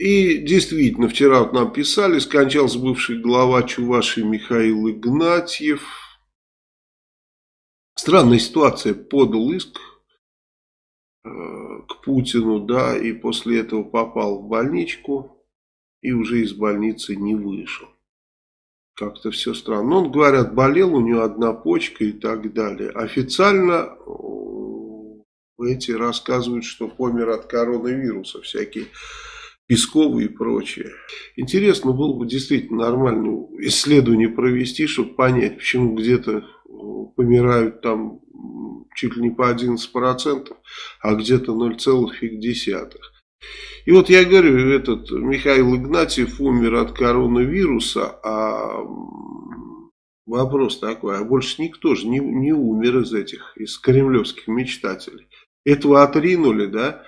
И действительно, вчера вот нам писали, скончался бывший глава Чувашии Михаил Игнатьев. Странная ситуация, подал иск э, к Путину, да, и после этого попал в больничку и уже из больницы не вышел. Как-то все странно. Он, говорят, болел, у него одна почка и так далее. Официально эти рассказывают, что помер от коронавируса, всякие Песковы и прочее. Интересно было бы действительно нормальное исследование провести, чтобы понять, почему где-то э, помирают там чуть ли не по 11%, а где-то 0,5%. И вот я говорю, этот Михаил Игнатьев умер от коронавируса, а вопрос такой, а больше никто же не, не умер из этих, из кремлевских мечтателей. Этого отринули, да,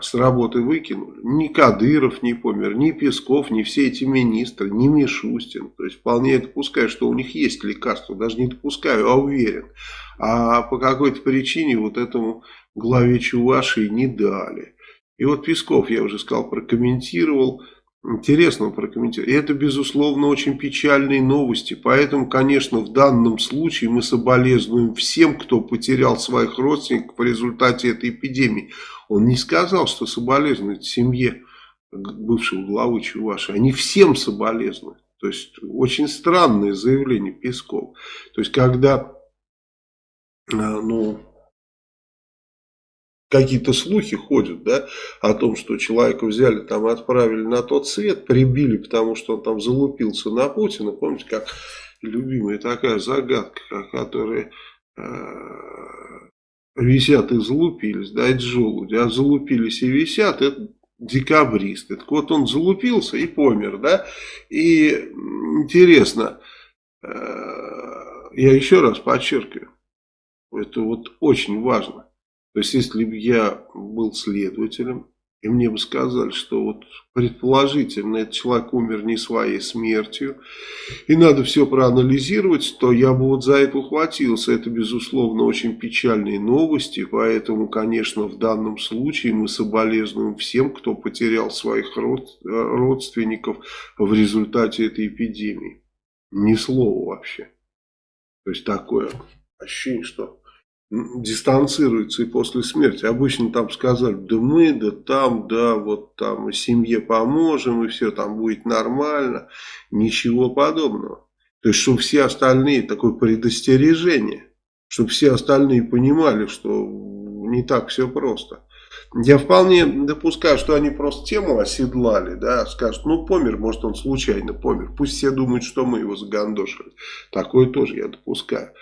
с работы выкинули. Ни Кадыров не помер, ни Песков, ни все эти министры, ни Мишустин. То есть вполне допускаю, что у них есть лекарство. Даже не допускаю, а уверен. А по какой-то причине вот этому главе Чувашии не дали. И вот Песков, я уже сказал, прокомментировал, интересно прокомментировал. И это, безусловно, очень печальные новости. Поэтому, конечно, в данном случае мы соболезнуем всем, кто потерял своих родственников в результате этой эпидемии. Он не сказал, что соболезнует семье бывшего главы Чуваши. Они всем соболезнуют. То есть, очень странное заявление Песков. То есть, когда, э, ну, какие-то слухи ходят, да, о том, что человека взяли, там отправили на тот свет, прибили, потому что он там залупился на Путина. Помните, как любимая такая загадка, которая э, висят и залупились, да, это желуди, а залупились и висят, это декабристы. Так вот он залупился и помер, да, и интересно, э, я еще раз подчеркиваю, это вот очень важно, то есть, если бы я был следователем, и мне бы сказали, что вот предположительно этот человек умер не своей смертью, и надо все проанализировать, то я бы вот за это ухватился. Это, безусловно, очень печальные новости, поэтому, конечно, в данном случае мы соболезнуем всем, кто потерял своих родственников в результате этой эпидемии. Ни слова вообще. То есть, такое ощущение, что дистанцируется и после смерти. Обычно там сказали, да мы, да там, да, вот там семье поможем, и все там будет нормально. Ничего подобного. То есть, чтобы все остальные, такое предостережение, чтобы все остальные понимали, что не так все просто. Я вполне допускаю, что они просто тему оседлали, да, скажут, ну помер, может он случайно помер. Пусть все думают, что мы его загандошили. Такое тоже я допускаю.